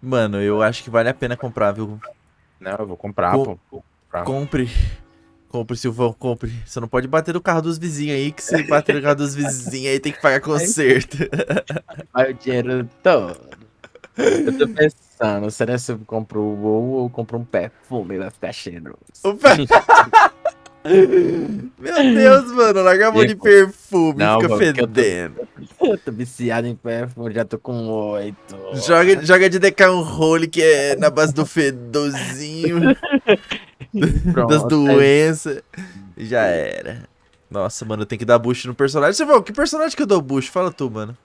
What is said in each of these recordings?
Mano, eu acho que vale a pena comprar, viu? Não, eu vou comprar, Com- pô. Vou comprar. Compre. Compre, Silvão, compre. Você não pode bater no carro dos vizinhos aí, que se bater no carro dos vizinhos aí tem que pagar conserto. Vai o dinheiro todo. Eu tô pensando, será se eu compro o ou compro um perfume, vai ficar cheiroso. Opa. Meu Deus, mano, larga a mão de perfume, Não, fica mano, porque eu tô- fedendo. Eu tô viciado em perfume, já tô com oito. Joga, joga de DK um role que é na base do fedorzinho, das Pronto, é doenças. Já era. Nossa, mano, tem que dar boost no personagem. Silvão, que personagem que eu dou boost? Fala tu, mano.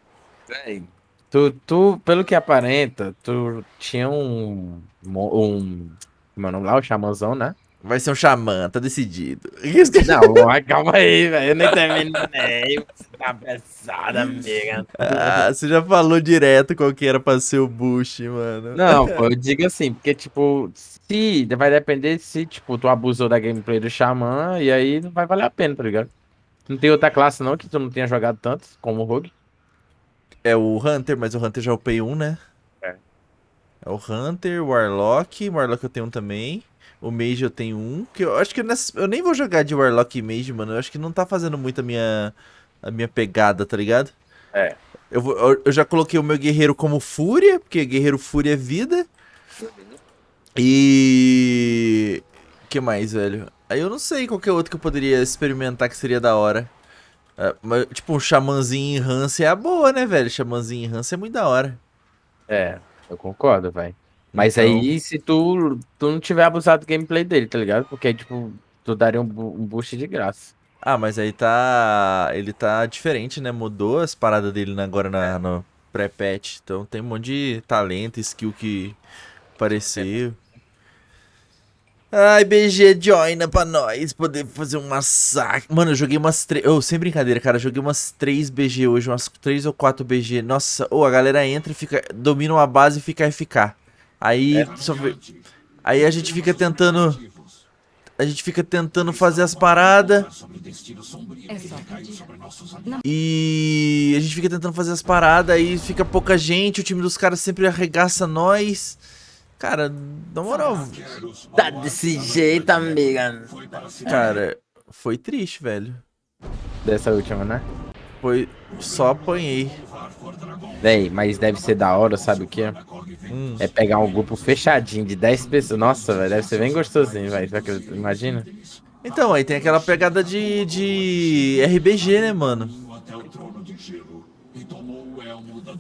Tu, tu, pelo que aparenta, tu tinha um. um como é lá? O xamãzão, né? Vai ser um xamã, tá decidido. Não, mas calma aí, velho. Eu nem terminei. Você tá pesada, amiga. Ah, você já falou direto qual que era pra ser o boost, mano. Não, pô, eu digo assim, porque, tipo, se. Vai depender se, tipo, tu abusou da gameplay do Xamã, e aí não vai valer a pena, tá ligado? Não tem outra classe, não, que tu não tenha jogado tanto como o Rogue. É o Hunter, mas o Hunter já é o Pay 1, né? É. É o Hunter, o Warlock. O Warlock eu tenho um também. O Mage eu tenho um. Que eu acho que eu, nessa- eu nem vou jogar de Warlock e Mage, mano. Eu acho que não tá fazendo muito a minha, a minha pegada, tá ligado? É. Eu, vou- eu- eu já coloquei o meu guerreiro como Fúria, porque guerreiro Fúria é vida. E. O que mais, velho? Aí eu não sei qual que é outro que eu poderia experimentar que seria da hora. Ah, mas, tipo, um xamãzinho em Hansen é a boa, né, velho? Xamãzinho em Hansen é muito da hora. É, eu concordo, velho. Mas Então- aí, se tu, tu não tiver abusado do gameplay dele, tá ligado? Porque aí, tipo, tu daria um, bu- um boost de graça. Ah, mas aí tá. Ele tá diferente, né? Mudou as paradas dele na- agora na, no pré-patch. Então tem um monte de talento, skill que apareceu. Ai, BG, joina pra nós poder fazer um massacre. Mano, eu joguei umas três. Oh, sem brincadeira, cara. eu Joguei umas três BG hoje, umas três ou quatro BG. Nossa, ô, a galera entra e fica. Domina uma base e fica FK. Aí. só vê- Aí a gente fica tentando. A gente fica tentando fazer as paradas. É. E a gente fica tentando fazer as paradas, aí fica pouca gente, o time dos caras sempre arregaça nós. Cara, na moral, Tá desse jeito, amiga. cara, foi triste, velho. Dessa última, né? Foi. Só apanhei. Véi, mas deve ser da hora, sabe o que? Hum. É pegar um grupo fechadinho de 10 pessoas. Nossa, velho, deve ser bem gostosinho, velho. Que- Imagina? Então, aí tem aquela pegada de, de RBG, né, mano?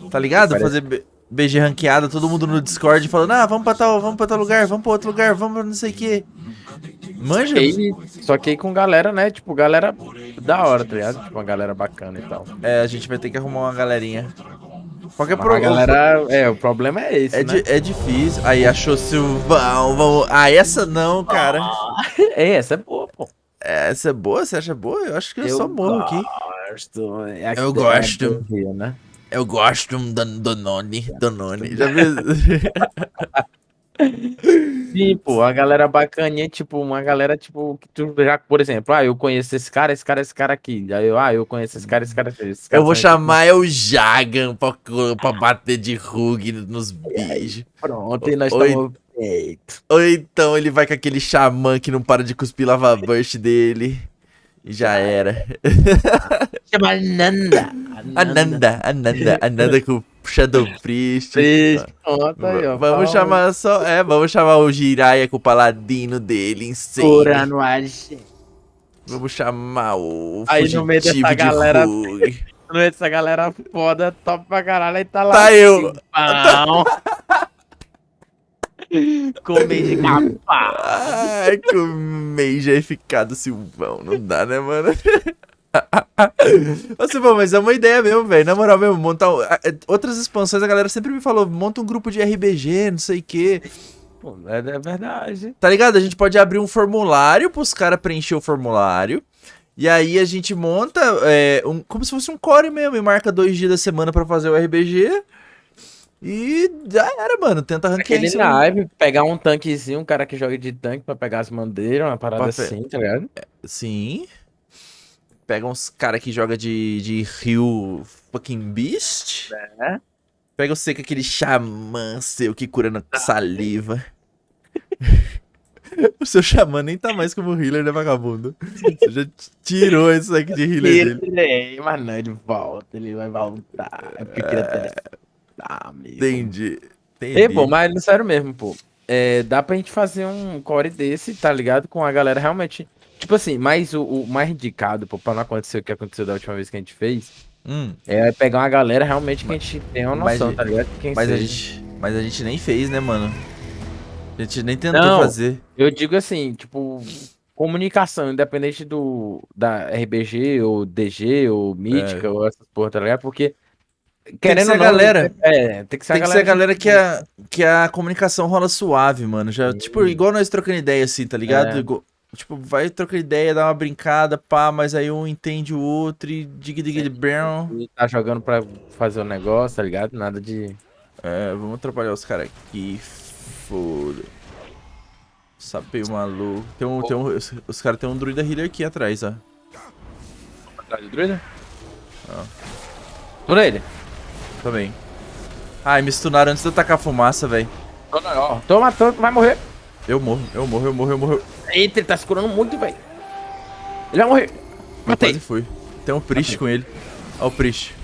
Tá ligado? Parece- Fazer BG ranqueada, todo mundo no Discord falando, ah, vamos pra tal, vamos pra tal lugar, vamos pra outro lugar, vamos pra não sei o que. Manja? Aí, só que aí com galera, né? Tipo, galera da hora, tá ligado? Tipo, uma galera bacana e tal. É, a gente vai ter que arrumar uma galerinha. Qualquer Mas pro... a galera, é, o problema é esse, É, né? di- é difícil. Aí achou Silvão, vamos. Ah, essa não, cara. É, essa é boa, pô. Essa é boa? Você acha boa? Eu acho que eu, só morro aqui. Gosto. É Eu é gosto. Rio, né? Eu gosto do Donone. Donone. Já viu? Sim, pô, a galera bacaninha, tipo, uma galera, tipo, que tu já, por exemplo, ah, eu conheço esse cara, esse cara, esse cara aqui. Aí eu, ah, eu conheço esse cara, esse cara, esse cara. Eu vou chamar é o Jagan pra, pra bater de rug nos bichos. Pronto, e nós estamos feito. Ou então ele vai com aquele xamã que não para de cuspir lava burst dele. E já era. Chama Nanda. Ananda, Ananda, Ananda com o Shadow Priest. Três, pronto aí, ó. Vamos chamar só. É, vamos chamar o Jiraiya com o paladino dele agente. Vamos chamar o. Aí no meio dessa galera- Rug. No meio dessa galera foda, top pra caralho, aí tá lá. Tá eu. Pão. Comer de capa. Ai, Mage é ficado Silvão. Não dá, né, mano? Ô, Silvão, mas é uma ideia mesmo, velho. Na moral mesmo, montar. é, Outras expansões, a galera sempre me falou: monta um grupo de RBG, não sei o quê. Pô, é, é verdade. Tá ligado? A gente pode abrir um formulário pros caras preencher o formulário. E aí a gente monta é, um, como se fosse um core mesmo e marca dois dias da semana pra fazer o RBG. E já era, mano. Tenta ranquear Aquele isso. naipe, pegar um tanquezinho, um cara que joga de tanque pra pegar as bandeiras, uma parada assim, tá ligado? Sim. Pega uns cara que joga de, de Rio fucking Beast. É. Pega você com aquele xamã seu que cura na saliva. o seu xamã nem tá mais como healer, né, vagabundo? Você já tirou isso aqui de healer dele. Ele, mas não, ele volta, ele vai voltar. É porque eu queria testar, amigo. Entendi. Entendi. Ei, pô, mas no sério mesmo, pô. É, dá pra gente fazer um core desse, tá ligado? Com a galera realmente. Tipo assim, mas o, o mais indicado, pô, pra não acontecer o que aconteceu da última vez que a gente fez, Hum, é pegar uma galera realmente que a gente tem uma Mas- noção, tá ligado? Quem mas, a gente, mas a gente nem fez, né, mano? A gente nem tentou Não. fazer. Eu digo assim, tipo, comunicação, independente do da RBG ou DG ou Mítica É. ou essas porra, tá ligado? Porque que querendo ser galera. É, tem que ser Tem a que ser a galera galera que a, que a comunicação rola suave, mano. Já, Sim. tipo, igual nós trocando ideia, assim, tá ligado? É. Igual- tipo, vai trocando ideia, dá uma brincada, pá, mas aí um entende o outro e dig dig dig brown. tá jogando pra fazer o negócio, tá ligado? Nada de É, vamos atrapalhar os caras aqui. Foda. Sapeio maluco. Tem um, tem um, os, os caras tem um druida healer aqui atrás, ó. Atrás do druida? Tô nele. Também. Ai, me stunaram antes de eu tacar fumaça, velho. Tô não, ó. Tô matando, vai morrer. Eu morro, eu morro, eu morro, eu morro. Eita, ele tá se curando muito, velho. Ele vai morrer. Eu Matei. quase fui. Tem um Priest com ele. Ó o Priest.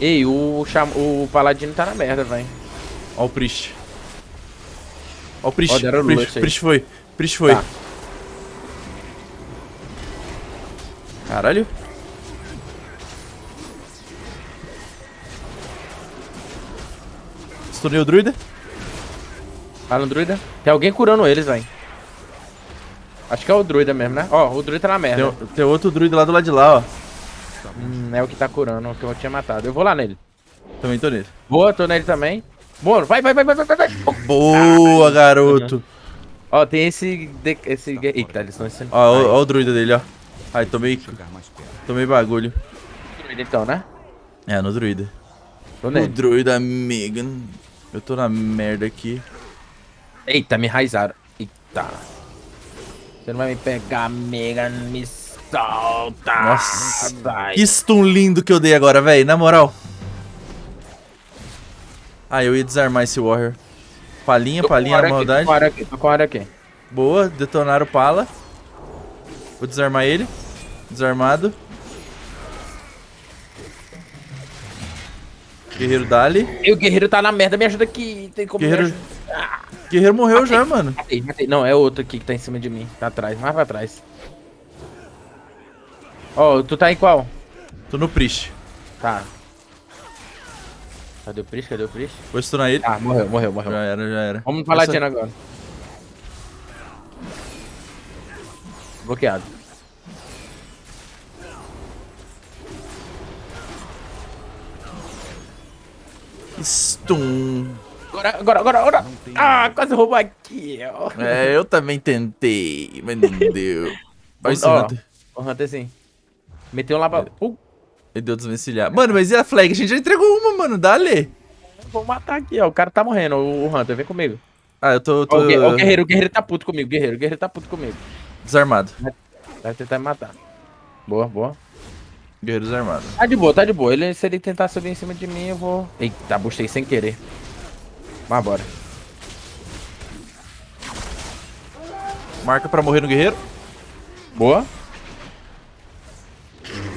Ei, o, cham... o Paladino tá na merda, velho. Ó o Priest. Ó o Priest. Ó, Priest. Priest foi. Priest foi. Tá. Caralho. Stunei o druida. Fala no druida. Tem alguém curando eles, velho. Acho que é o druida mesmo, né? Ó, o druida tá na merda. Tem, tem outro druida lá do lado de lá, ó. Hum, é o que tá curando, o que eu tinha matado. Eu vou lá nele. Também tô nele. Boa, tô nele também. Boa, vai, vai, vai, vai, vai, vai, vai. Boa, garoto. Ó, tem esse... de- esse... Eita, eles estão. Ó, ó, ó o druida dele, ó. Ai, tomei, tomei bagulho. druida então, né? É, no druida. Tô O nele. druida Megan. Eu tô na merda aqui. Eita, me raizaram. Eita. Você não vai me pegar, Megan, me solta. Nossa. Vai. Que stun lindo que eu dei agora, velho. Na moral. Ah, eu ia desarmar esse Warrior. Palinha, Tô palinha área na aqui, maldade. Tô com área aqui, tô com área aqui. Boa, detonaram o pala. Vou desarmar ele. Desarmado. Guerreiro Dali. E o guerreiro tá na merda, me ajuda aqui. Tem como Guerreiro- ajudar? Guerreiro morreu já, mano. Matei, matei. Não, é outro aqui que tá em cima de mim. Tá atrás, mais pra trás. Ó, tu tá em qual? Tô no Priest. Tá. Cadê o Priest? Cadê o Priest? Vou stunar ele. Ah, morreu, morreu, morreu. Já era, já era. Vamos no Paladino agora. Bloqueado. Stun. Agora, agora, agora, agora. Ah, quase roubou aqui, ó. É, eu também tentei, mas não deu. Esse Ó. Hunter. O Hunter sim. Meteu um lá pra... Uh, Ele deu desvencilhar. Mano, mas e a flag? A gente já entregou uma, mano. Dale. vou matar aqui, ó. O cara tá morrendo, o o Hunter. Vem comigo. Ah, eu tô, tô o, gue- ó, o guerreiro, o guerreiro tá puto comigo. Guerreiro, o guerreiro tá puto comigo. desarmado. Vai tentar me matar. Boa, boa. Guerreiro desarmado. Tá de boa, tá de boa. Ele, se ele tentar subir em cima de mim, eu vou... Eita, bustei sem querer. Mas bora. Marca pra morrer no guerreiro. Boa.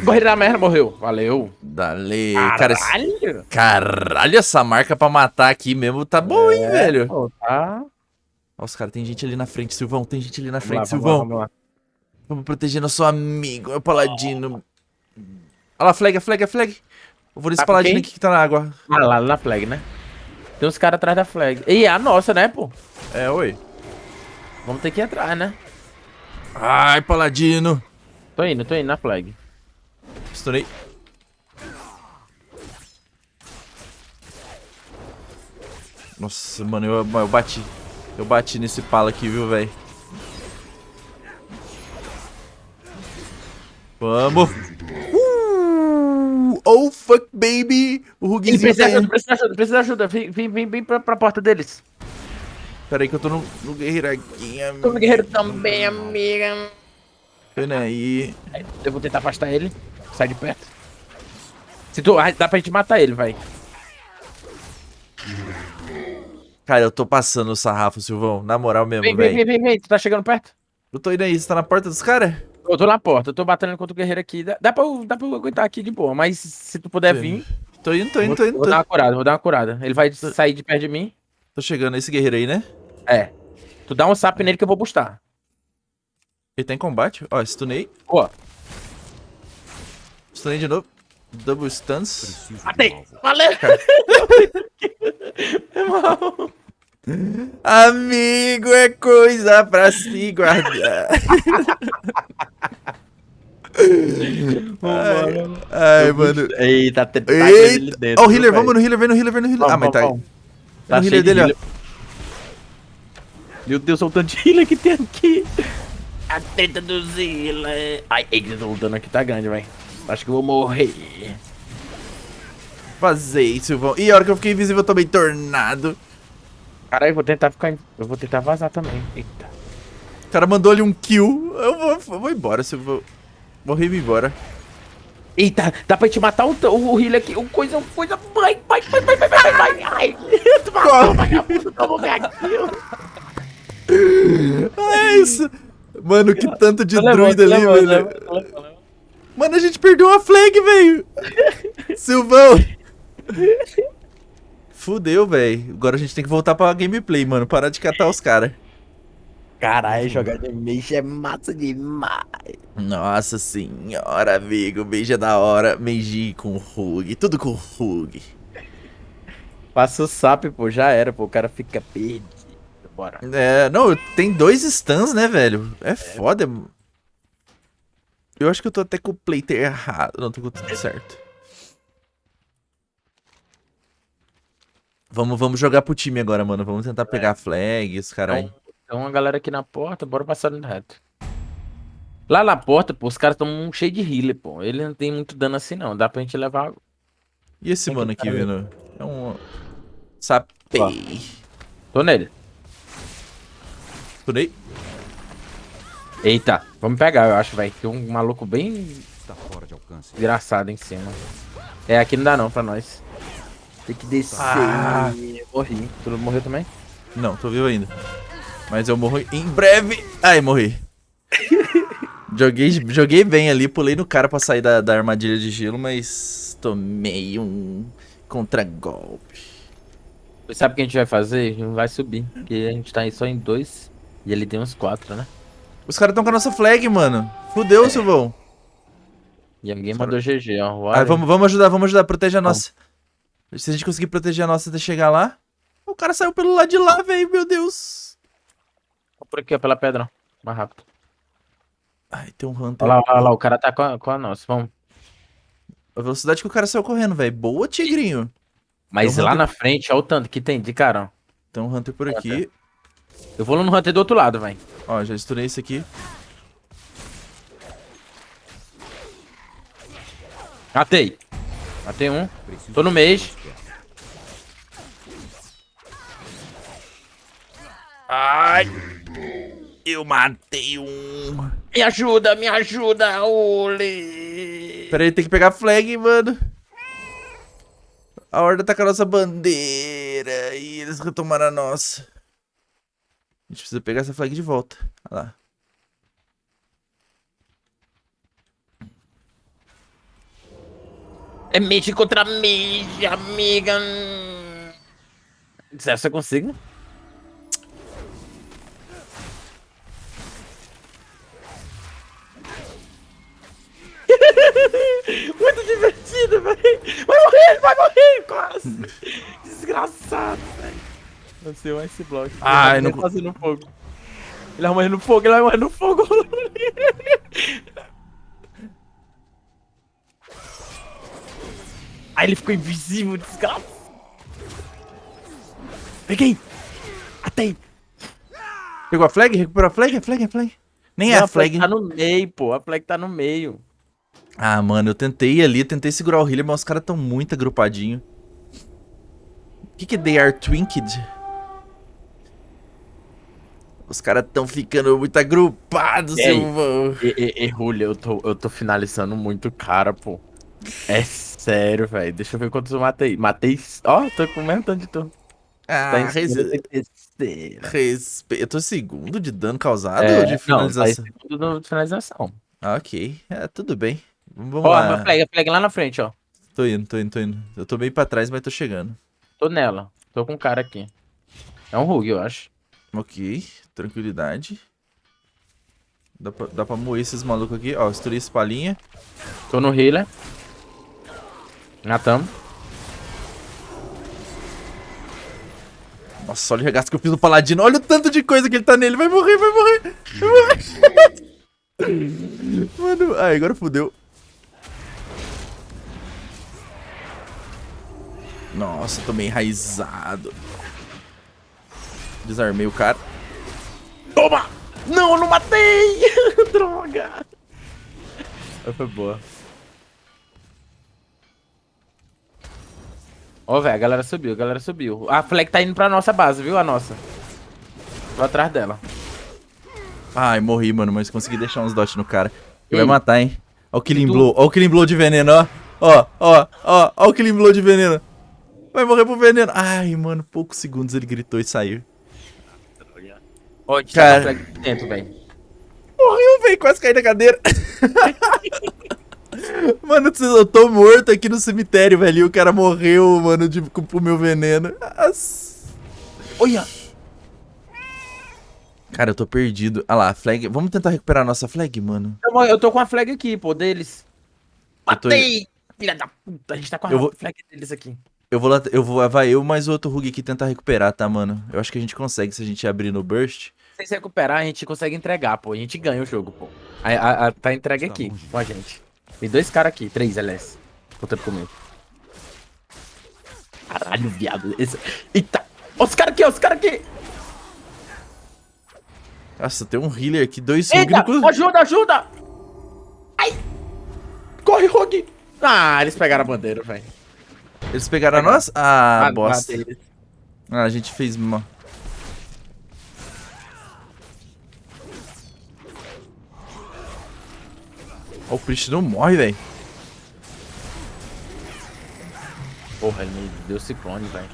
Guerreiro da merda morreu. Valeu. Dale. Cara, esse- Caralho. caralho, essa marca pra matar aqui mesmo tá bom, hein, velho. Pô, tá. Ó, os caras, tem gente ali na frente, Silvão. Tem gente ali na Vamos lá, frente, vamos lá, Silvão. vamos lá. Vamos proteger nosso amigo, meu paladino. Olha lá, flag, a flag, a flag. Eu vou nesse Tá paladino aqui que tá na água. Ah, lá na flag, né? Tem uns caras atrás da flag. E é a nossa, né, pô? É, oi. Vamos ter que ir atrás, né? Ai, paladino. Tô indo, tô indo na flag. Estourei. Nossa, mano, eu, eu bati. Eu bati nesse pala aqui, viu, velho? Vamos! Uh, oh, fuck, baby! O Ih, Ruguinzinho precisa tá ajuda, precisa de ajuda, precisa de ajuda. Vem, vem, vem, vem pra, pra porta deles. Pera aí que eu tô no, no guerreiro aqui, Tô no guerreiro também, amiga. Pera aí. Eu vou tentar afastar ele. Sai de perto. Se tu... ah, Dá pra gente matar ele, vai. Cara, eu tô passando o sarrafo, Silvão. Na moral mesmo, Vem, vem, velho. vem, vem, vem. Tu tá chegando perto? Eu tô indo aí, você tá na porta dos caras? Eu tô na porta, eu tô batendo contra o guerreiro aqui. Dá, dá, pra, eu- dá pra eu aguentar aqui de boa, mas se tu puder vir, Tô indo, tô indo, tô indo. vou Tô, dar uma curada, vou dar uma curada. Ele vai sair de perto de mim. tô chegando, esse guerreiro aí, né? É. Tu dá um sap nele que eu vou bustar. Ele tá em combate. Ó, stunei. Ó, Stunei de novo. Double stuns. matei! Valeu! É mal. Amigo é coisa pra se guardar. ai, ai, mano. Eita, tá Eita. Ó, o healer, vamos no healer, vem no healer, vem no healer. ah, mas tá. Tá no healer de dele, ó. Meu Deus, olha o tanto de healer que tem aqui. A teta dos healer. Ai, eita, o dano aqui tá grande, velho. Acho que eu vou morrer. Vazei, Silvão. E a hora que eu fiquei invisível, eu tomei tornado. Caralho, eu vou tentar ficar. Eu vou tentar vazar também. Eita. O cara mandou ali um kill. Eu vou, eu vou embora, Silvão. Morri e me embora. Eita, dá pra te matar o, o, o healer aqui. O coisa, coisa. Vai, vai, vai, vai, vai, vai, vai. Ai, tu matou, vagabundo. Toma aqui. É isso. Mano, que tanto de druida ali, velho. Mano, a gente perdeu a flag, velho. Silvão. Fudeu, velho. Agora a gente tem que voltar pra gameplay, mano. Parar de catar os caras. Caralho, jogar de mage é massa demais. Nossa senhora, amigo. Beija da hora. Meiji com Rug. Tudo com Rug. Passa o sap, pô, já era, pô. O cara fica perdido. Bora. É, não, tem dois stuns, né, velho? É foda. Eu acho que eu tô até com o playter errado. Não, tô com tudo certo. Vamos, vamos jogar pro time agora, mano. Vamos tentar pegar a flag, os carai. Tem uma galera aqui na porta, bora passar no reto. Lá na porta, pô, os caras tão cheio de healer, pô. Ele não tem muito dano assim, não. Dá pra gente levar. E esse Tem mano aqui, tá vendo? É um. Sapei. Tô nele. Tunei. Eita, vamos pegar, eu acho, velho. Tem um maluco bem Está fora de alcance. engraçado em cima. É, aqui não dá não pra nós. Tem que descer. Ah. Morri. Tu morreu também? Não, tô vivo ainda. Mas eu morro em breve. Ai, morri. joguei, joguei bem ali, pulei no cara pra sair da, da armadilha de gelo, mas tomei um contra-golpe. Sabe o que a gente vai fazer? Não vai subir. Porque a gente tá aí só em dois. E ele tem uns quatro, né? Os caras tão com a nossa flag, mano. Fudeu, Silvão. E alguém mandou GG, ó. Olha. vamos, vamos ajudar, vamos ajudar. Protege a nossa. Se a gente conseguir proteger a nossa até chegar lá. O cara saiu pelo lado de lá, velho. Meu Deus. Por aqui, ó, pela pedra. Mais rápido. Ai, tem um Hunter. Olha lá, olha lá, o cara tá com a, com a nossa. Vamos. A velocidade que o cara saiu correndo, velho. Boa, tigrinho. Mas um lá Hunter- na frente, olha o tanto que tem de cara, ó. Tem um Hunter por aqui. Eu vou no Hunter do outro lado, velho. Ó, já estourei esse aqui. Matei. Matei um. Tô no mês. Ai. Eu matei um. Me ajuda, me ajuda, Uli. Pera aí, tem que pegar a flag, mano. A horda tá com a nossa bandeira e eles retomaram a nossa. A gente precisa pegar essa flag de volta. Olha lá. É mage contra mage, amiga. Será que você consigo? Muito divertido, velho. Vai morrer, vai morrer, quase. Desgraçado, velho. Nasceu esse bloco. Ai, Ele não vai fazendo fogo. Ele vai morrer no fogo, ele vai morrer no fogo. Aí ele ficou invisível, desgraça. Peguei. Atei. Pegou a flag? Recuperou a flag? A flag, a flag. Nem é Não, a flag. tá no meio, pô. A flag tá no meio. Ah, mano, eu tentei ir ali, tentei segurar o healer, mas os caras tão muito agrupadinho. O que que é They Are Twinked? Os caras tão ficando muito agrupados, E aí? Silvão. E, e, e Julio, eu tô, eu tô finalizando muito cara, pô. É sério, velho. Deixa eu ver quantos eu matei. Matei. Ó, tô com o mesmo tanto de turno. Ah, Tá em res... respeito. Eu tô segundo de dano causado É, ou de não, tá finalização? segundo de finalização. Ah, ok. É, tudo bem. Vamos Ó, lá. meu flag, flag lá na frente, ó. Tô indo, tô indo, tô indo. Eu tô bem pra trás, mas tô chegando. Tô nela. Tô com um cara aqui. É um Rug, eu acho. Ok, tranquilidade. Dá pra, dá pra moer esses malucos aqui. Ó, estourei esse palinha. Tô no healer. Matamos. Nossa, olha o regaço que eu fiz no paladino. Olha o tanto de coisa que ele tá nele. Vai morrer, vai morrer. Vai morrer. Mano, ai, agora fodeu. Nossa, tô meio enraizado. Desarmei o cara. Toma! Não, eu não matei! Droga! Foi boa. Ó, velho, a galera subiu, a galera subiu. A flag tá indo pra nossa base, viu? A nossa. Tô atrás dela. Ai, morri, mano, mas consegui deixar uns dots no cara. Ele vai matar, hein? Ó o Killing? Blow, ó o Killing Blow de veneno, ó. Ó, ó, ó, ó o Killing Blow de veneno. Vai morrer pro veneno. Ai, mano, poucos segundos ele gritou e saiu. Ó, a gente Cara. tá dentro, velho. Morreu, velho, quase caí da cadeira. mano, eu tô morto aqui no cemitério, velho. E o cara morreu, mano, de, com o meu veneno. Nossa. Olha! Cara, eu tô perdido. Ah lá, flag. Vamos tentar recuperar a nossa flag, mano. Eu, eu tô com a flag aqui, pô, deles. Eu tô- Matei! Filha da puta, a gente tá com a Eu vou- flag deles aqui. Eu vou lá, eu vou, vai eu mais o outro Rug aqui tentar recuperar, tá, mano? Eu acho que a gente consegue se a gente abrir no burst. Se se recuperar, a gente consegue entregar, pô. A gente ganha o jogo, pô. A, a- a- tá entregue aqui com a gente. Tem dois caras aqui, três, aliás. Contando comigo. Caralho, viado. Esse... Eita! Ó, os caras aqui, ó, os caras aqui! Nossa, tem um healer aqui, dois Rug Eita! no. Ajuda, ajuda! Ai! Corre, Rogue! Ah, eles pegaram a bandeira, velho. Eles pegaram a nossa? Ah, Ah, bosta. matei eles. Ah, a gente fez mal. Ó, o Priest não morre, velho. Porra, ele me deu ciclone, velho.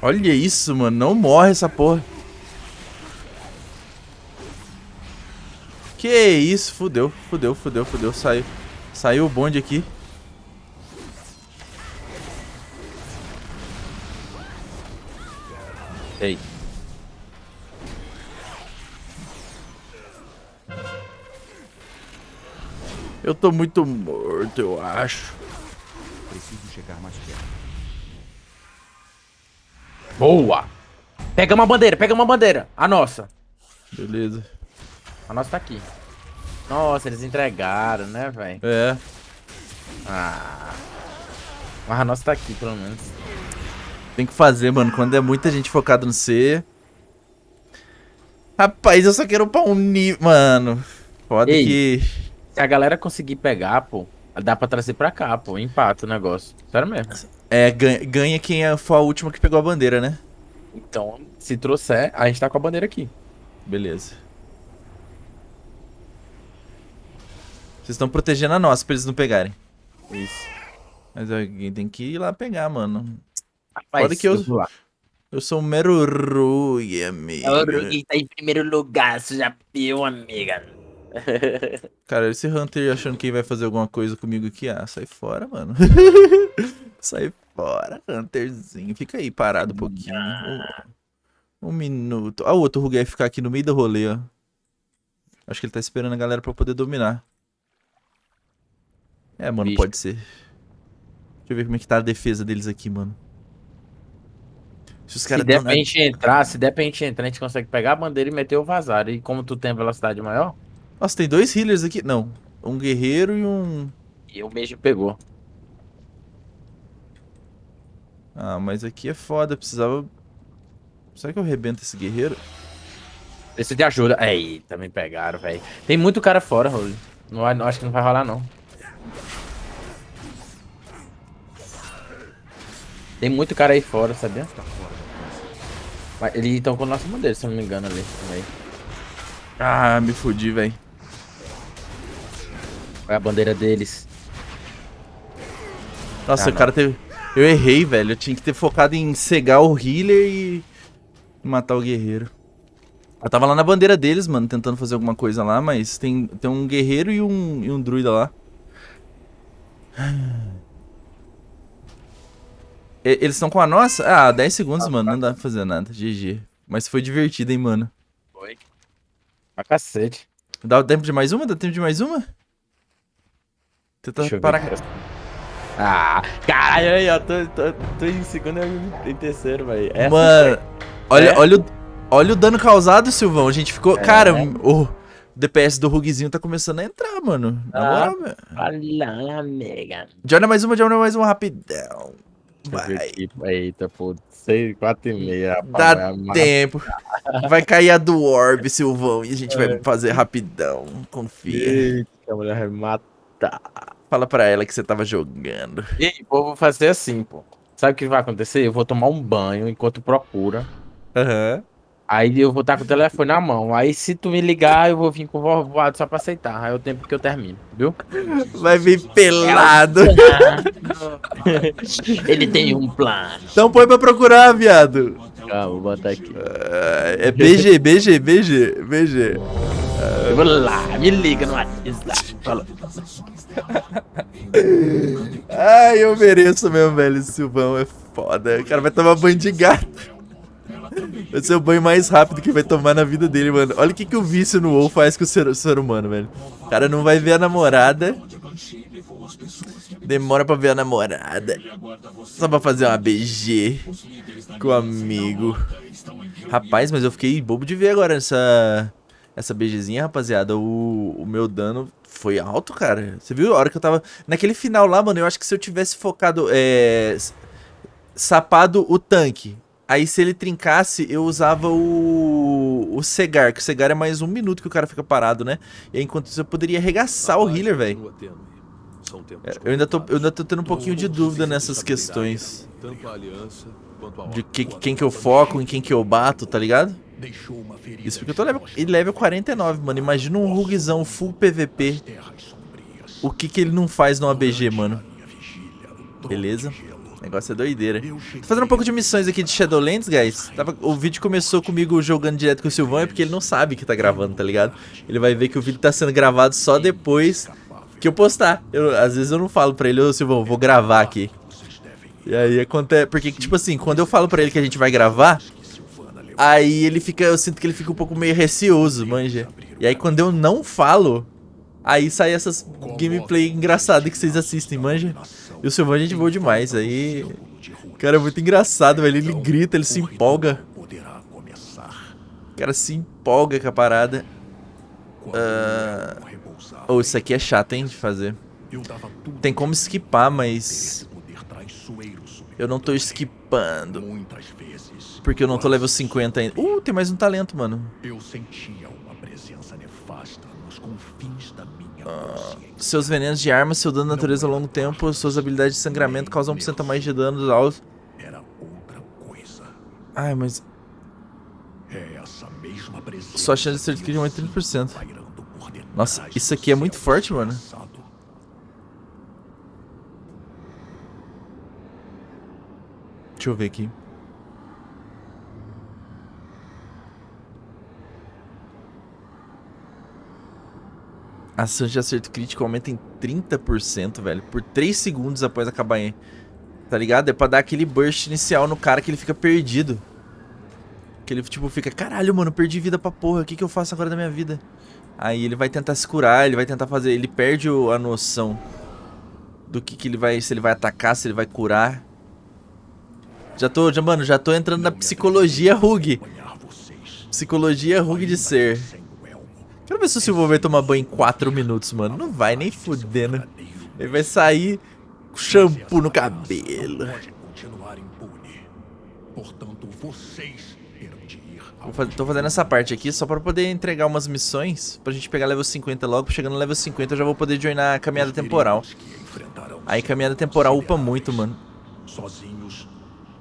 Olha isso, mano. Não morre essa porra. Que isso, fudeu, fudeu, fudeu, fudeu. Saiu. Saiu o bonde aqui. Ei. Eu tô muito morto, eu acho. Preciso chegar mais perto. Boa! Pega uma bandeira, pega uma bandeira. A nossa. Beleza. A nossa tá aqui. Nossa, eles entregaram, né, velho? É. Ah. Mas a nossa tá aqui, pelo menos. Tem que fazer, mano. Quando é muita gente focada no C. Rapaz, eu só quero upar um nível. Mano. Foda Ei. que. Se a galera conseguir pegar, pô, dá pra trazer pra cá, pô. Empata o negócio. Sério mesmo. É, ganha, ganha quem é, foi a última que pegou a bandeira, né? Então, se trouxer, a gente tá com a bandeira aqui. Beleza. Vocês estão protegendo a nossa pra eles não pegarem. Isso. Mas alguém tem que ir lá pegar, mano. Rapaz, Foda que eu- lá. Eu sou um mero Rui, amigo. O Rugi tá em primeiro lugar, você já viu, amiga. Cara, esse Hunter achando que vai fazer alguma coisa comigo aqui. Ah, sai fora, mano. sai fora, Hunterzinho. Fica aí parado um pouquinho. Um, um minuto. Ah, o outro Rugai ficar aqui no meio do rolê, ó. Acho que ele tá esperando a galera pra poder dominar. É, mano, Vixe. pode ser. Deixa eu ver como é que tá a defesa deles aqui, mano. Se os Se caras der pra gente entrar, se der pra gente entrar, a gente consegue pegar a bandeira e meter o vazar. E como tu tem a velocidade maior, Nossa, tem dois healers aqui. Não. Um guerreiro e um. e o mesmo pegou. Ah, mas aqui é foda. Precisava. Será que eu rebento esse guerreiro? Preciso de ajuda. Aí, também pegaram, velho. Tem muito cara fora, Rolly. Não, acho que não vai rolar, não. Tem muito cara aí fora, sabia? Mas Eles estão com a nossa bandeira, se eu não me engano, ali também. Ah, me fudi, velho. É a bandeira deles? Nossa, Ah, o cara teve... Eu errei, velho. Eu tinha que ter focado em cegar o healer e matar o guerreiro. Eu tava lá na bandeira deles, mano, tentando fazer alguma coisa lá, mas tem, tem um guerreiro e um, e um druida lá. E- Eles estão com a nossa? Ah, 10 segundos, mano. Não dá pra fazer nada. GG. Mas foi divertido, hein, mano. Foi. Pra cacete. Dá tempo de mais uma? Dá tempo de mais uma? Tenta Deixa parar. aqui. Ah, caralho, aí, ó. Tô, tô, tô em segundo e em terceiro, velho. Essa Mano, olha, É? olha, o, olha o dano causado, Silvão. A gente ficou. É. Cara, o DPS do Rugzinho tá começando a entrar, mano. Na Ah. moral, velho. Olha, amiga. Joina mais uma, joina mais uma rapidão. Vai. Eita, pô. Seis, quatro e meia. rapaz, Dá vai tempo. Vai cair a do Orb, Silvão. E a gente É. vai fazer rapidão. Confia. Eita, a mulher vai matar. Fala pra ela que você tava jogando. E aí, pô, vou fazer assim, pô. Sabe o que vai acontecer? Eu vou tomar um banho enquanto procura. Aham. Aí eu vou estar com o telefone na mão. Aí se tu me ligar, eu vou vir com o voado só pra aceitar. Aí é o tempo que eu termino, viu? Vai vir pelado. Ele tem um plano. Então põe pra procurar, viado. Calma, vou botar aqui. Ah, É BG, BG, BG, BG. Eu vou lá, me liga no WhatsApp. Fala. Ai, eu mereço mesmo, velho. Silvão é foda. O cara vai tomar banho de gato. Vai ser o banho mais rápido que vai tomar na vida dele, mano. Olha o que, que o vício no WoW faz com o ser, ser humano, velho. O cara não vai ver a namorada. Demora pra ver a namorada. Só pra fazer uma BG com o amigo. Rapaz, mas eu fiquei bobo de ver agora essa, essa BGzinha, rapaziada. O, o meu dano foi alto, cara. Você viu a hora que eu tava... Naquele final lá, mano, eu acho que se eu tivesse focado... É, sapado o tanque. Aí se ele trincasse, eu usava o, o cegar, que o cegar é mais um minuto que o cara fica parado, né? E aí, enquanto isso eu poderia arregaçar o healer, velho. É, Eu ainda, tô, eu ainda tô tendo um pouquinho de dúvida nessas questões. De que, quem que eu foco, em quem que eu bato, tá ligado? Isso porque eu tô level, ele level 49, mano. Imagina um rugzão full PVP. O que que ele não faz no ABG, mano? Beleza? O negócio é doideira. Tô fazendo um pouco de missões aqui de Shadowlands, guys. Tava- o vídeo começou comigo jogando direto com o Silvão, é porque ele não sabe que tá gravando, tá ligado? Ele vai ver que o vídeo tá sendo gravado só depois que eu postar. Eu, às vezes eu não falo pra ele, ô Silvão, vou gravar aqui. E aí acontece. Porque, tipo assim, quando eu falo pra ele que a gente vai gravar, aí ele fica. Eu sinto que ele fica um pouco meio receoso, manja. E aí quando eu não falo, aí sai essas gameplay engraçadas que vocês assistem, manja. E o Silvão a gente voa demais. Aí. Cara é muito engraçado, velho. Ele grita, ele se empolga. O cara se empolga com a parada. Ah, Oh, isso aqui é chato, hein, de fazer. Tem como esquipar, mas eu não tô esquipando. Porque eu não tô level 50 ainda. Uh, tem mais um talento, mano. Eu sentia uma presença nefasta nos confins da minha Ah. Seus venenos de arma, seu dano de natureza ao longo tempo, suas habilidades de sangramento causam 1% a mais de dano aos... Era outra coisa. Ai, mas É essa mesma presença. sua chance de ser adquirida 30%. pairando por detrás Nossa, do isso aqui é muito forte, mano. Deixa eu ver aqui. A chance de acerto crítico aumenta em 30%, velho. Por 3 segundos após acabar em... Tá ligado? É pra dar aquele burst inicial no cara que ele fica perdido. Que ele, tipo, fica... Caralho, mano, perdi vida pra porra. O que, que eu faço agora da minha vida? Aí ele vai tentar se curar, ele vai tentar fazer... Ele perde a noção do que, que ele vai... Se ele vai atacar, se ele vai curar. Já tô, já, mano, já tô entrando na psicologia Rug. Psicologia Rug de ser. Quero ver se o Silvio vai tomar banho em 4 minutos, mano. Não vai nem fudendo. Ele vai sair com shampoo no cabelo. Faz- tô fazendo essa parte aqui só pra poder entregar umas missões. Pra gente pegar level 50 logo. Chegando no level 50 eu já vou poder joinar a caminhada temporal. Aí caminhada temporal upa muito, mano. Sozinhos,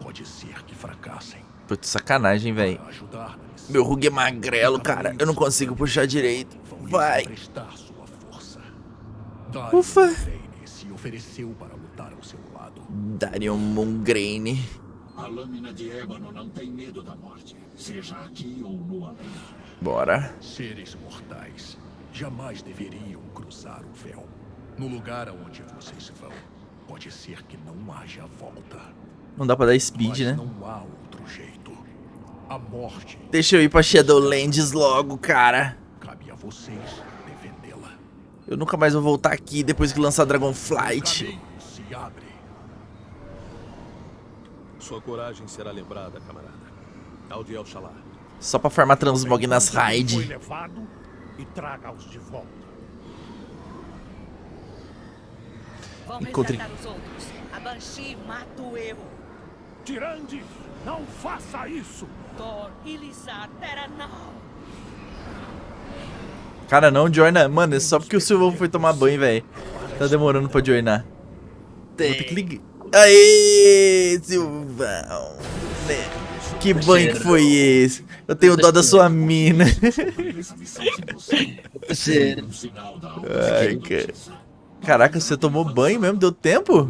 pode ser que fracassem. Putz, sacanagem, velho. Ajudar. Meu Rug é magrelo, cara. Eu não consigo puxar direito. Vai. emprestar sua força. Darion Ufa. Lane se ofereceu para lutar ao seu lado. Darion Mongraine. A lâmina de ébano não tem medo da morte, seja aqui ou no além. Bora. Seres mortais jamais deveriam cruzar o véu. No lugar aonde vocês vão, pode ser que não haja volta. Não dá pra dar speed, Mas né? não há outro jeito. A morte Deixa eu ir pra Shadowlands logo, cara. cabe a vocês defendê-la. Eu nunca mais vou voltar aqui depois que lançar Dragonflight. se abre. Sua coragem será lembrada, camarada. Aldiel Shalar. Só pra farmar transmog nas Foi raid. levado e traga-os de volta. Vão Encontre- resgatar os outros. A Banshee mata o erro. Tirande, não faça isso! Terra não. Cara, não joina. Mano, é só porque o Silvão foi tomar banho, velho. Tá demorando pra joinar. Vou ter que ligar. Aê, Silvão. Né? Que banho que foi esse? Eu tenho dó da sua mina. Ai, cara. Caraca, você tomou banho mesmo? Deu tempo?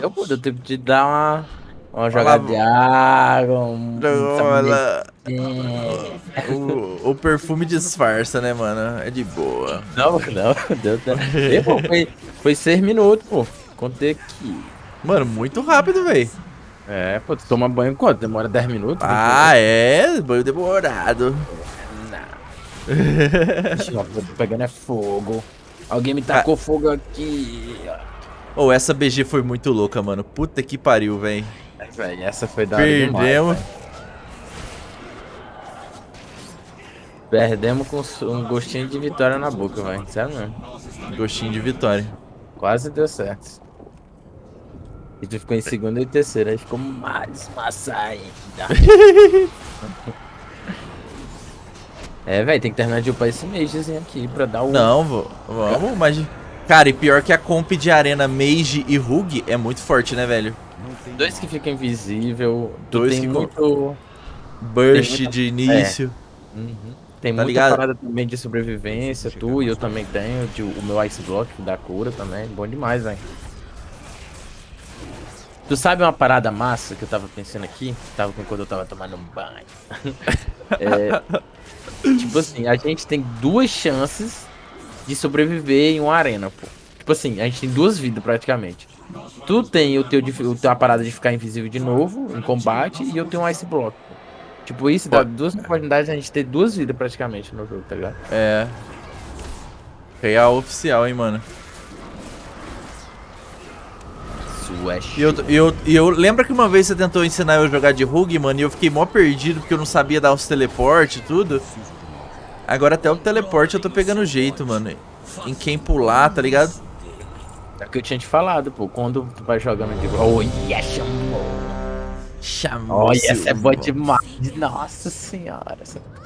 Eu, pô, deu tempo de dar uma, uma jogada de água, um... Olha, o, o perfume disfarça, né, mano? É de boa. Não, não, deu tempo. Foi, foi seis minutos, pô. Contei aqui. Mano, muito rápido, velho. É, pô, tu toma banho quanto? Demora 10 minutos? Ah, é? Banho demorado. Ó, tô pegando é fogo. Alguém me tacou fogo aqui. Ô, essa BG foi muito louca, mano. Puta que pariu, velho. Velho, essa foi da demais, Perdemos. Perdemos com um gostinho de vitória na boca, velho. Sério mesmo. Gostinho de vitória. Quase deu certo. E tu ficou em segunda e terceira, aí ficou mais massa ainda. é, velho, tem que terminar de upar esse magezinho aqui pra dar o. Não, vô, vamos, mas... Cara, e pior que a comp de arena Mage e Rug é muito forte, né, velho? Dois que ficam invisível. Tu Dois tem que muito. Burst muita- de início. Uhum. Tem Tá muita ligado? parada também de sobrevivência, tu e eu também tenho. De, o meu Ice Block da cura também. Bom demais, velho. Tu sabe uma parada massa que eu tava pensando aqui? Tava quando eu tava tomando um banho. É, tipo assim, a gente tem duas chances de sobreviver em uma arena, pô. Tipo assim, a gente tem duas vidas praticamente. Tu tem o teu, o teu a parada de ficar invisível de novo em combate e eu tenho um Ice Block. Tipo, isso dá duas oportunidades de a gente ter duas vidas praticamente no jogo, tá ligado? É. Real oficial, hein, mano. Swash. E eu, eu, eu lembra que uma vez você tentou ensinar eu a jogar de Rug, mano, e eu fiquei mó perdido porque eu não sabia dar os teleporte e tudo. Agora até o teleporte eu tô pegando jeito, mano. Em quem pular, tá ligado? É o que eu tinha te falado, pô. Quando tu vai jogando de. Oh, yeah, chamou. Chamou. Olha, essa é boa demais. Nossa senhora.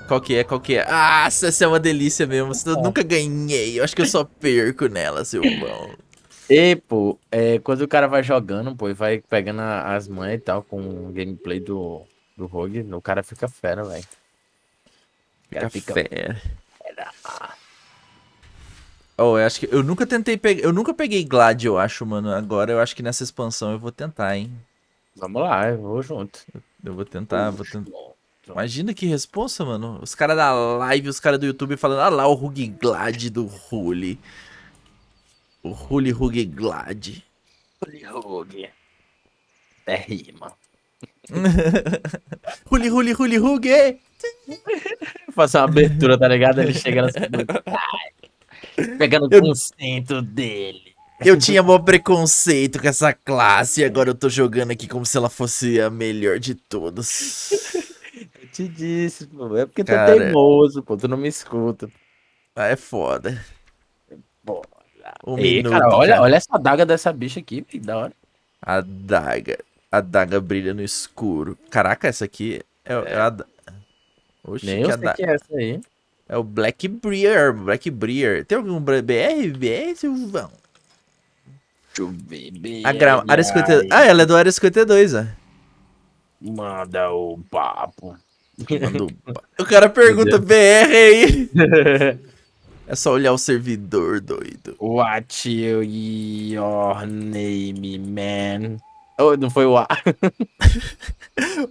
Qual que é? Qual que é? Ah, essa é uma delícia mesmo. Eu nunca ganhei. Eu acho que eu só perco nela, Silvão. E, pô, é, quando o cara vai jogando, pô, e vai pegando a- as manhas e tal com o gameplay do, do Rogue, o cara fica fera, velho. Cara fica Café. Oh, eu acho que eu nunca tentei pegar. Eu nunca peguei Glad, eu acho, mano. Agora eu acho que nessa expansão eu vou tentar, hein? Vamos lá, eu vou junto. Eu vou tentar, vou tentar. Imagina que responsa, mano. Os caras da live, os caras do YouTube falando, ah lá o Rug Glad do Ruli. O Ruli Rug Glad. Rogue. É rima. Ruli Ruli Ruli Rug. Fazer uma abertura, tá ligado? Ele chega na Pegando Eu- o conceito dele. Eu tinha mó preconceito com essa classe e agora eu tô jogando aqui como se ela fosse a melhor de todas. Eu te disse, pô. É porque tu Cara. é teimoso, pô. Tu não me escuta. Ah, é foda. Bora. Um Ei, minuto, cara, olha, cara. olha essa daga dessa bicha aqui, que da hora. A daga. A daga brilha no escuro. Caraca, essa aqui é, é a. da- Oxi, Nem que eu a sei da- que é essa aí. É o Black Breer. Black Breer. Tem algum br- BR? BR, Silvão? Deixa eu ver. A gra... área 52. Ah, ela é do área 52, ó. Manda o papo. Mandou- o cara pergunta BR aí. É só olhar o servidor, doido. What your name, man? Oh, não foi o A.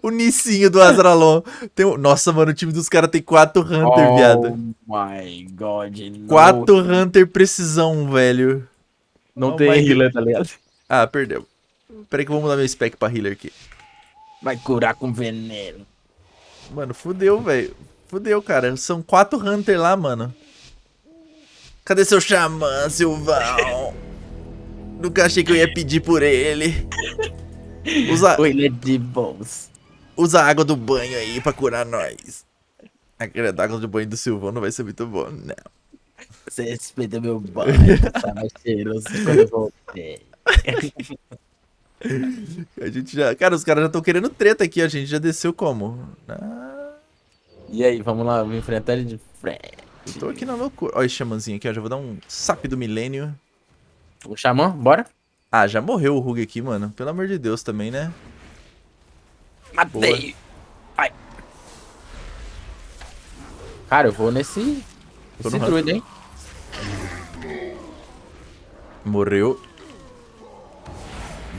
O Nicinho do Azralon. Tem um- Nossa, mano, o time dos caras tem 4 Hunter, oh viado. my god. 4 Hunter precisão, velho. Não, Oh tem healer, tá ligado? Ah, perdeu. Pera aí que eu vou mudar meu spec pra healer aqui. Vai curar com veneno. Mano, fudeu, velho. Fudeu, cara. São 4 Hunter lá, mano. Cadê seu xamã, Silvão? Nunca achei que eu ia pedir por ele. Usa, Ou ele é de bons. usa a água do banho aí pra curar nós. Aquela água do banho do Silvão não vai ser muito bom, não. Você respeita meu banho, tá cheiroso quando eu voltei. A gente já. Cara, os caras já estão querendo treta aqui, a gente já desceu como? Ah, E aí, vamos lá, vou enfrentar ele de frente. eu tô aqui na loucura. Olha esse xamãzinho aqui, ó. Já vou dar um sap do milênio. O Xamã, bora? Ah, já morreu o Rug aqui, mano. Pelo amor de Deus também, né? Matei. Ai. Cara, eu vou nesse. Tô Esse druida, hein? Morreu.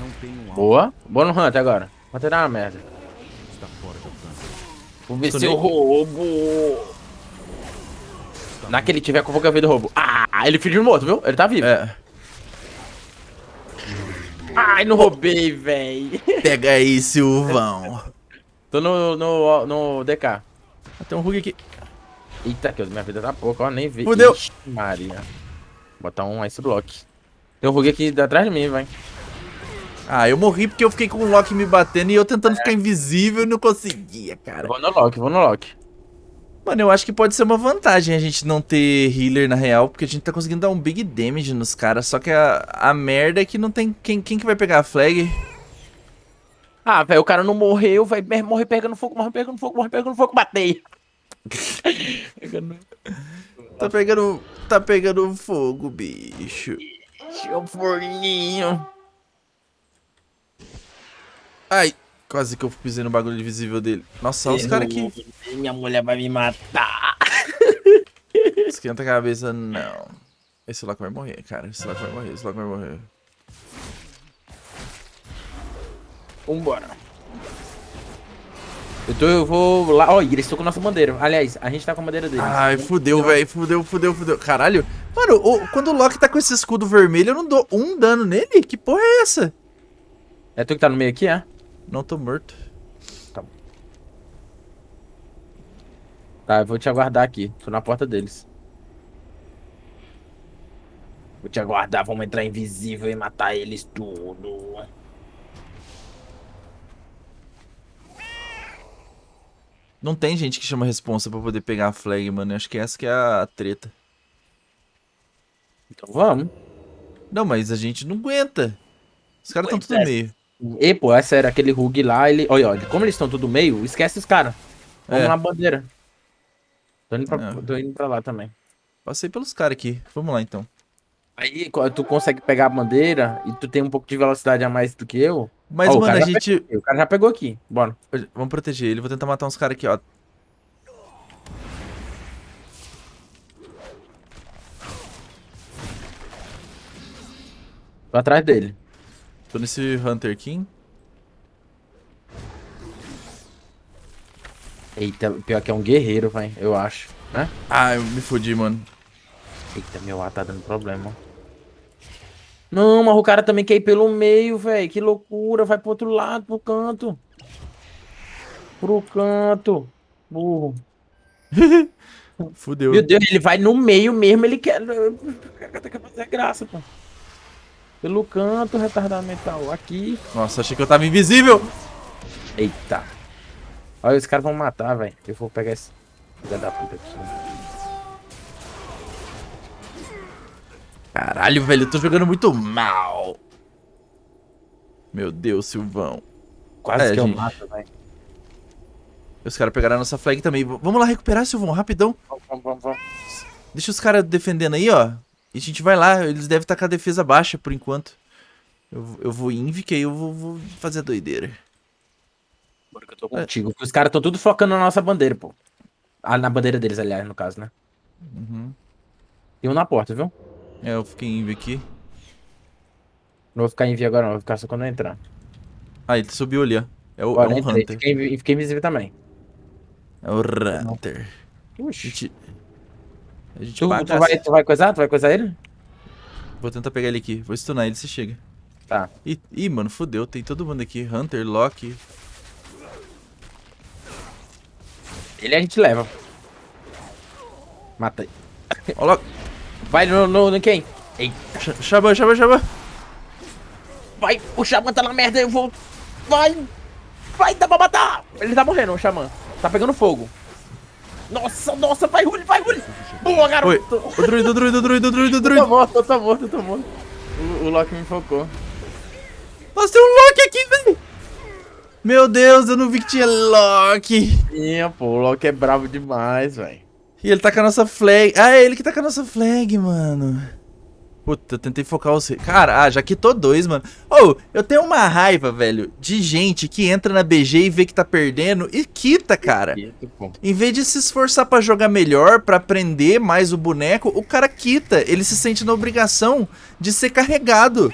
Não tem um alvo Boa. Boa no Hunter agora. Hunter dá uma merda. que está fora do alcance. Vou ver Tô se eu nem- roubo. Naquele tiver com a ver do roubo. Ah, ele fingiu morto, viu? Ele tá vivo. É. Ai, não roubei, véi. Pega aí, Silvão. Tô no, no, no DK. Ah, Tem um Rug aqui. Eita, que minha vida tá pouco, ó, nem vi. Fudeu. Ixi, Maria. Botar um Ice Block. Tem um Rug aqui atrás de mim, vai. Ah, eu morri porque eu fiquei com o Loki me batendo e eu tentando ficar invisível e não conseguia, cara. Vou no Lock, vou no Lock. Mano, eu acho que pode ser uma vantagem a gente não ter healer na real, porque a gente tá conseguindo dar um big damage nos caras. Só que a, a merda é que não tem. Quem, quem que vai pegar a flag? Ah, velho, o cara não morreu, vai morrer pegando fogo, morre pegando fogo, morre pegando fogo. Pegando- Tá pegando. Tá pegando fogo, bicho. Um forninho. Ai, quase que eu pisei no bagulho invisível dele. Nossa, olha os caras aqui. Minha mulher vai me matar. Esquenta a cabeça, não. Esse Loki vai morrer, cara. Esse Loki vai morrer, esse Loki vai morrer. Vambora. Eu, tô, eu vou lá. Ó, eles estão com a nossa bandeira. Aliás, a gente tá com a bandeira deles. Ai, fudeu, velho. Fudeu, fudeu, fudeu. Caralho. Mano, o- quando o Loki tá com esse escudo vermelho, eu não dou um dano nele? Que porra é essa? É tu que tá no meio aqui, é? Não tô morto. Tá, eu vou te aguardar aqui. Tô na porta deles. Vou te aguardar, vamos entrar invisível e matar eles tudo. Não tem gente que chama responsa pra poder pegar a flag, mano. Eu acho que essa que é a treta. Então vamos. Não, mas a gente não aguenta. Os caras tão Pois tudo meio. E, pô, é sério, aquele Rug lá, ele. Olha, olha, como eles estão tudo meio, esquece os caras. Vamos É. na bandeira. Tô indo, pra, É. tô indo pra lá também. Passei pelos caras aqui. Vamos lá, então. Aí tu consegue pegar a bandeira e tu tem um pouco de velocidade a mais do que eu. Mas, Ó, o mano, a gente... O cara já pegou aqui. Bora. Vamos proteger ele. Vou tentar matar uns caras aqui, ó. Tô atrás dele. Tô nesse Hunter King. Eita, pior que é um guerreiro, vai, eu acho. Né? Ah, eu me fodi, mano. Eita, meu A tá dando problema. Não, mas o cara também quer ir pelo meio, velho. Que loucura. Vai pro outro lado, pro canto. Pro canto. Burro. Fudeu. Meu Deus, ele vai no meio mesmo, ele quer. Fazer graça, pô. Pelo canto, retardado mental. Aqui. Nossa, achei que eu tava invisível. Eita. Olha, os caras vão matar, velho. Eu vou pegar esse. Filha da puta. Caralho, velho, eu tô jogando muito mal. Meu Deus, Silvão. Quase É, que eu gente. mato, velho. Os caras pegaram a nossa flag também. Vamos lá recuperar, Silvão, rapidão. Vamos, vamos, vamos. Deixa os caras defendendo aí, ó. E a gente vai lá. Eles devem estar com a defesa baixa por enquanto. Eu, eu vou inv, que aí eu vou, vou fazer a doideira. Porque eu tô contigo. Os caras estão tudo focando na nossa bandeira, pô. Ah, na bandeira deles, aliás, no caso, né? Uhum. Tem um na porta, viu? É, eu fiquei em aqui. Não vou ficar em via agora, não. Vou ficar só quando eu entrar. Ah, ele subiu ali, ó. É o, é Agora um entrei. Hunter. Fiquei, fiquei invisível também. É o Hunter. Oxi. A gente Tu, tu, vai, tu vai coisar? Tu vai coisar ele? Vou tentar pegar ele aqui. Vou stunar ele se chega. Tá. Ih, ih, mano, fodeu. Tem todo mundo aqui. Hunter, Loki. Ele a gente leva. Matei. Ó, Loki. Vai no, no, no quem? Eita. Ch- Xamã, Xamã, Xamã. Vai, o Xamã tá na merda, eu vou. Vai! Vai, dá pra matar! Ele tá morrendo, o Xamã. Tá pegando fogo. Nossa, nossa, vai, Rulli, vai, Rulli! Boa, Oi. garoto! O druido, o druido, o druido, o druido, o druido. morto, eu tô morto, eu tô morto. O, o Loki me focou. Nossa, tem um Loki aqui, velho. Meu Deus, eu não vi que tinha Loki. Sim, pô, o Loki é bravo demais, velho. E ele tá com a nossa flag. Ah, é ele que tá com a nossa flag, mano. Puta, eu tentei focar os... Cara, ah, já quitou dois, mano. Ô, eu tenho uma raiva, velho, de gente que entra na BG e vê que tá perdendo e quita, cara. Em vez de se esforçar pra jogar melhor, pra aprender mais o boneco, o cara quita. Ele se sente na obrigação de ser carregado.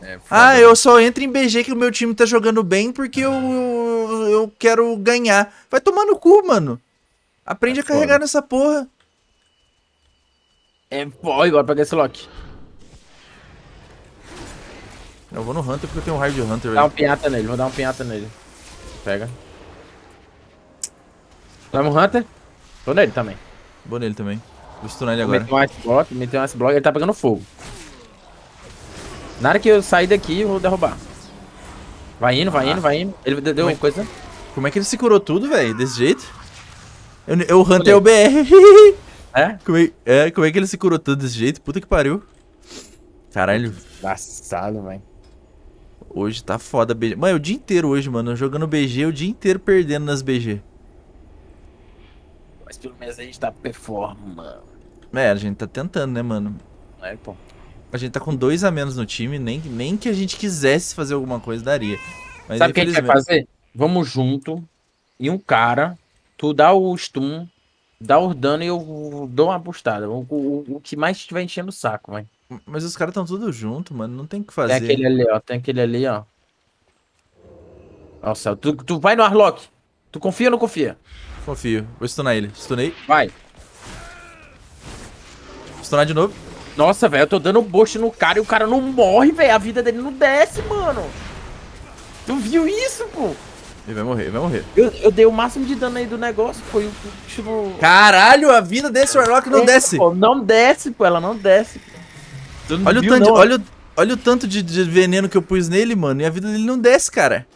É, Ah, eu só entro em BG que o meu time tá jogando bem porque eu, eu, eu quero ganhar. Vai tomar no cu, mano. Aprende É a carregar foda. nessa porra. É, pô, agora pegar esse Loki. Eu vou no Hunter porque eu tenho um raio de Hunter, Dá um velho. pinhata nele, vou dar um pinhata nele. Pega. Vamos, Hunter? Tô nele também. Vou nele também. Vou stunar ele agora. Meteu um ice block, meteu um ice block, ele tá pegando fogo. Na hora que eu sair daqui, eu vou derrubar. Vai indo, vai indo, vai indo. Ele deu Como é- coisa. Como é que ele se curou tudo, velho? Desse jeito? Eu, eu, o Hunter é o BR. É? como, é, é, como é que ele se curou tudo desse jeito? Puta que pariu. Caralho, Engraçado, velho. Hoje tá foda BG. Mano, é o dia inteiro hoje, mano. Jogando BG, o dia inteiro perdendo nas BG. Mas pelo menos a gente tá performando. É, a gente tá tentando, né, mano? É, pô. A gente tá com dois a menos no time, nem, nem que a gente quisesse fazer alguma coisa, daria. Mas Sabe o que a gente vai fazer? Vamos junto. E um cara, tu dá o stun, dá o dano e eu dou uma postada. O, o, o que mais estiver enchendo o saco, vai. Mas os caras estão tudo junto, mano. Não tem o que Tem fazer. aquele ali, ó. Tem aquele ali, ó. Céu. Tu, tu vai no Arlock. Tu confia ou não confia? Confio. Vou stunar ele. Stunei. Vai. Stunar de novo. Nossa, velho, eu tô dando boost no cara e o cara não morre, velho. A vida dele não desce, mano. Tu viu isso, pô? Ele vai morrer, ele vai morrer. Eu, eu dei o máximo de dano aí do negócio, pô. O bicho não... Caralho, a vida desse Warlock não É, desce. pô, não desce, pô. Ela não desce. pô. Olha o, tanto, não? olha, olha o tanto de, de veneno que eu pus nele, mano. E a vida dele não desce, cara.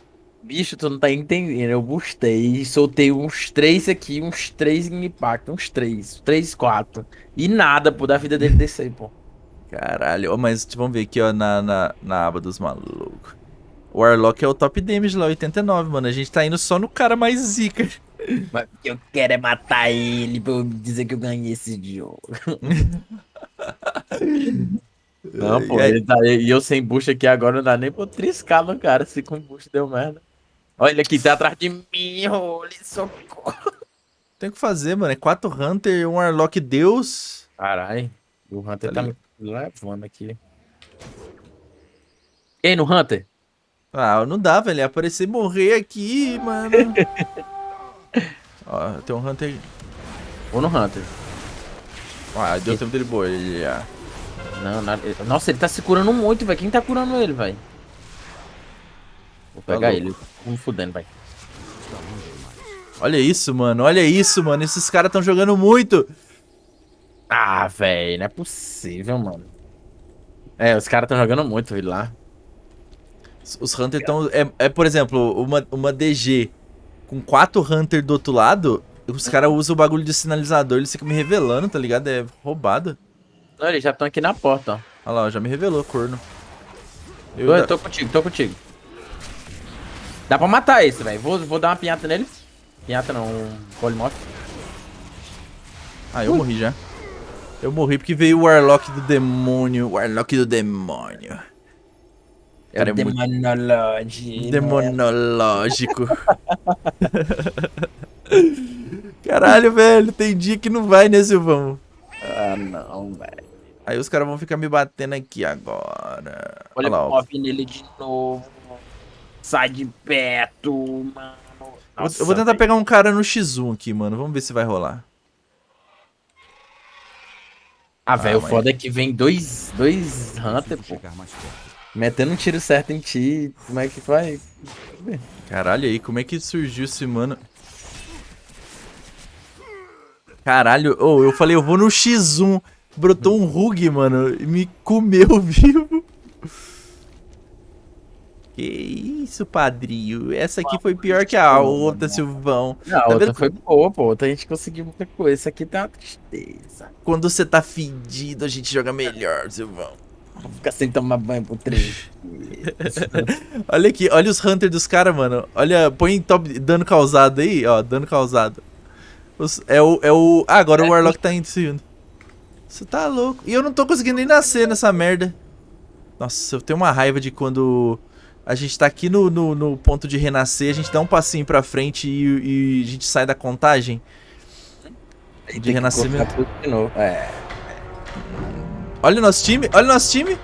Bicho, tu não tá entendendo. Eu boostei, soltei uns três aqui, uns três em impacto, uns três, três, quatro. E nada, pô, da vida dele descer, pô. Caralho. Mas vamos ver aqui, ó, na, na, na aba dos malucos. O Warlock é o top damage lá, 89, mano. A gente tá indo só no cara mais zica. Mas o que eu quero é matar ele pra eu dizer que eu ganhei esse jogo. Não, pô, E aí- tá, e eu sem boost aqui agora não dá nem pra triscar no cara, se com boost deu merda. Olha ele aqui, tá atrás de mim, holy socorro. Tem o que fazer, mano. É 4 Hunter, um Warlock Deus. Caralho, o Hunter Tá tá, me levando aqui. Ei, no Hunter? Ah, não dá, velho. É aparecer e morrer aqui, mano. Ó, tem um Hunter. Ou no Hunter? Ah, deu tempo dele bolhar. Não, nada. Nossa, ele tá se curando muito, velho. Quem tá curando ele, velho? Vou Tá pegar louco. ele. Vamos fudendo, vai. Olha isso, mano. Olha isso, mano. Esses caras tão jogando muito. Ah, velho, não é possível, mano. É, os caras tão jogando muito, viu lá. Os Hunter tão. É, é, por exemplo, uma, uma DG com quatro Hunter do outro lado. Os caras usam o bagulho de sinalizador, eles ficam me revelando, tá ligado? É roubado. Não, eles já estão aqui na porta, ó. Olha lá, já me revelou, corno. Eu, Tô, da- tô contigo, tô contigo. Dá pra matar esse, velho. Vou, vou dar uma pinhata nele. Pinhata não, um polimorfo. Ah, eu morri já. Eu morri porque veio o Warlock do demônio. Warlock do demônio. É Cara, o é muito- Demonology. né? Demonológico. Caralho, velho, tem dia que não vai, né, Silvão? Ah, não, velho. Aí os caras vão ficar me batendo aqui agora. Olha lá, o ó. mob nele de novo. Sai de perto, mano. Eu vou- Nossa, eu vou tentar velho. pegar um cara no X1 aqui, mano. Vamos ver se vai rolar. Ah, velho, o mas- foda é que vem dois, dois Hunter, pô. Metendo um tiro certo em ti. Como é que vai? Caralho, aí, como é que surgiu esse mano? Caralho, ô, eu falei, eu vou no X1. Brotou um Rug, mano, e me comeu vivo. Que isso, padrinho. Essa aqui foi pior que a outra, Silvão. Não, a Tá outra foi boa, pô. Outra a gente conseguiu muita coisa. Essa aqui tá uma tristeza. Quando você tá fedido, a gente joga melhor, Silvão. Vou ficar sem tomar banho por três. Olha aqui, olha os Hunters dos caras, mano. Olha, põe top dano causado aí, ó, dano causado. Os- é o. É o. Ah, agora o Warlock tá indo seguindo. Você tá louco. E eu não tô conseguindo nem nascer nessa merda. Nossa, eu tenho uma raiva de quando a gente tá aqui no, no, no ponto de renascer, a gente dá um passinho pra frente e, e a gente sai da contagem. Tem De que renascimento. de novo. É. Olha o nosso time, olha o nosso time.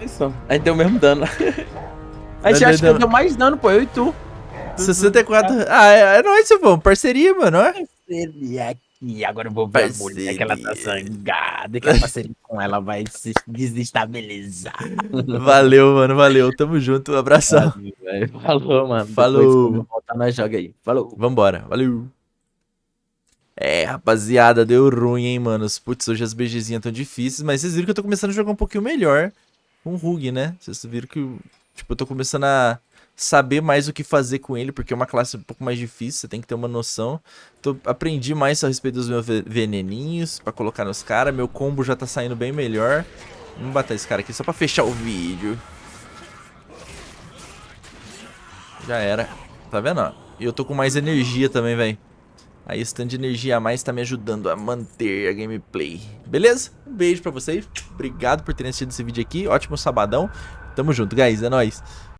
Isso. A gente deu o mesmo dano. A gente Deu- acha que deu- eu deu mais dano, pô. Eu e tu. 64. Ah, é, é nóis, Silvão. Parceria, mano. ó. Parceria aqui. Agora eu vou ver a mulher que ela tá Parceria. zangada. Que a parceria com ela vai se desestabilizar. Valeu, mano. Valeu. Tamo junto. Um abração. Valeu. Falou, mano. Falou. Depois, voltar, nós joga aí. Falou. Vambora, valeu. É, rapaziada, deu ruim, hein, manos. Putz, hoje as BGzinhas tão difíceis, mas vocês viram que eu tô começando a jogar um pouquinho melhor com o Rug, né? Vocês viram que, tipo, eu tô começando a saber mais o que fazer com ele, porque é uma classe um pouco mais difícil, você tem que ter uma noção. Tô, aprendi mais a respeito dos meus ve- veneninhos pra colocar nos caras, meu combo já tá saindo bem melhor. Vamos bater esse cara aqui só pra fechar o vídeo. Já era. Tá vendo? E eu tô com mais energia também, velho. Aí esse tanto de energia a mais tá me ajudando a manter a gameplay. Beleza? Um beijo pra vocês. Obrigado por terem assistido esse vídeo aqui. Ótimo sabadão. Tamo junto, guys. É nóis.